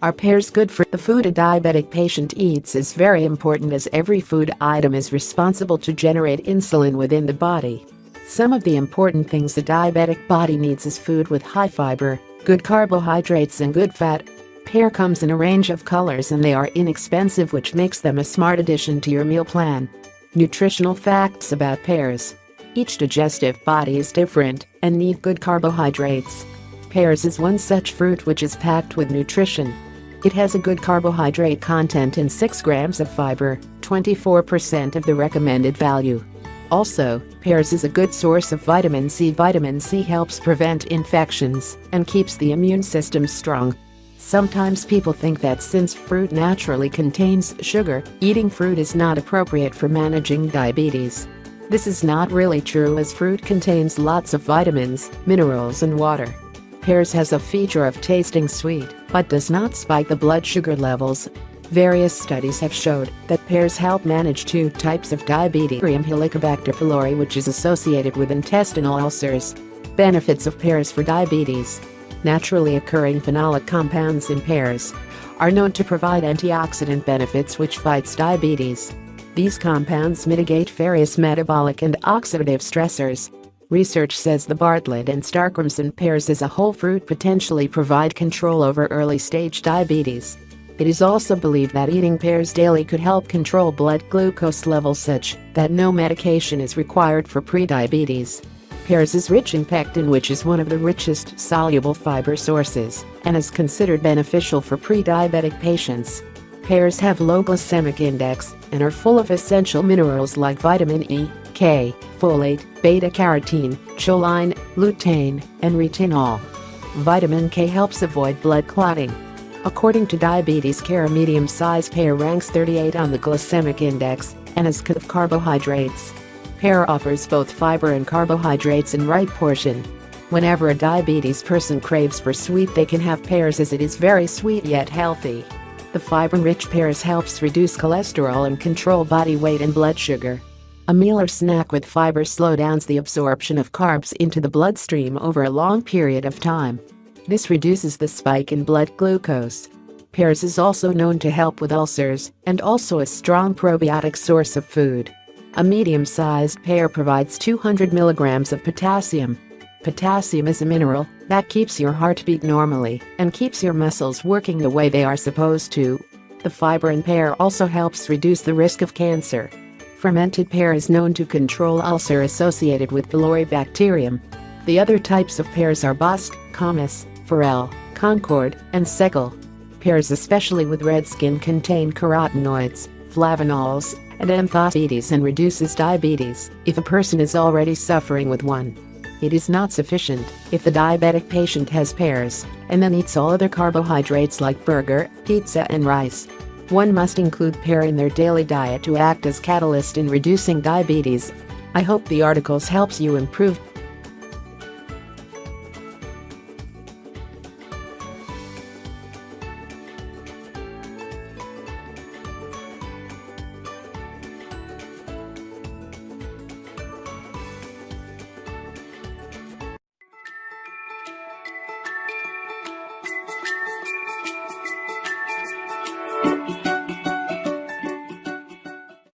Are pears good for the food a diabetic patient eats is very important as every food item is responsible to generate insulin within the body. Some of the important things a diabetic body needs is food with high fiber, good carbohydrates and good fat. Pear comes in a range of colors and they are inexpensive which makes them a smart addition to your meal plan. Nutritional facts about pears. Each digestive body is different and need good carbohydrates. Pears is one such fruit which is packed with nutrition. It has a good carbohydrate content and 6 grams of fiber, 24% of the recommended value. Also, pears is a good source of vitamin C. Vitamin C helps prevent infections and keeps the immune system strong. Sometimes people think that since fruit naturally contains sugar, eating fruit is not appropriate for managing diabetes. This is not really true as fruit contains lots of vitamins, minerals and water. Pears has a feature of tasting sweet, but does not spike the blood sugar levels. Various studies have showed that pears help manage two types of diabetes Helicobacter pylori which is associated with intestinal ulcers. Benefits of pears for diabetes naturally occurring phenolic compounds in pears, are known to provide antioxidant benefits which fights diabetes. These compounds mitigate various metabolic and oxidative stressors. Research says the Bartlett and Starkrimson pears as a whole fruit potentially provide control over early-stage diabetes. It is also believed that eating pears daily could help control blood glucose levels such that no medication is required for prediabetes. Pears is rich in pectin which is one of the richest soluble fiber sources and is considered beneficial for pre-diabetic patients. Pears have low glycemic index and are full of essential minerals like vitamin E, K, folate, beta-carotene, choline, lutein, and retinol. Vitamin K helps avoid blood clotting. According to Diabetes Care a medium-sized pear ranks 38 on the glycemic index and is good of carbohydrates. Pear offers both fiber and carbohydrates in right portion. Whenever a diabetes person craves for sweet they can have pears as it is very sweet yet healthy. The fiber-rich pears helps reduce cholesterol and control body weight and blood sugar. A meal or snack with fiber slow downs the absorption of carbs into the bloodstream over a long period of time. This reduces the spike in blood glucose. Pears is also known to help with ulcers and also a strong probiotic source of food. A medium-sized pear provides 200 milligrams of potassium. Potassium is a mineral that keeps your heartbeat normally and keeps your muscles working the way they are supposed to. The fiber in pear also helps reduce the risk of cancer. Fermented pear is known to control ulcer associated with pylori bacterium. The other types of pears are Bosc, Comice, Forelle, Concorde, and Seckel. Pears especially with red skin contain carotenoids, flavonols, and anthocyanins and reduces diabetes if a person is already suffering with one. It is not sufficient if the diabetic patient has pears and then eats all other carbohydrates like burger, pizza and rice. One must include pear in their daily diet to act as catalyst in reducing diabetes. I hope the articles helps you improve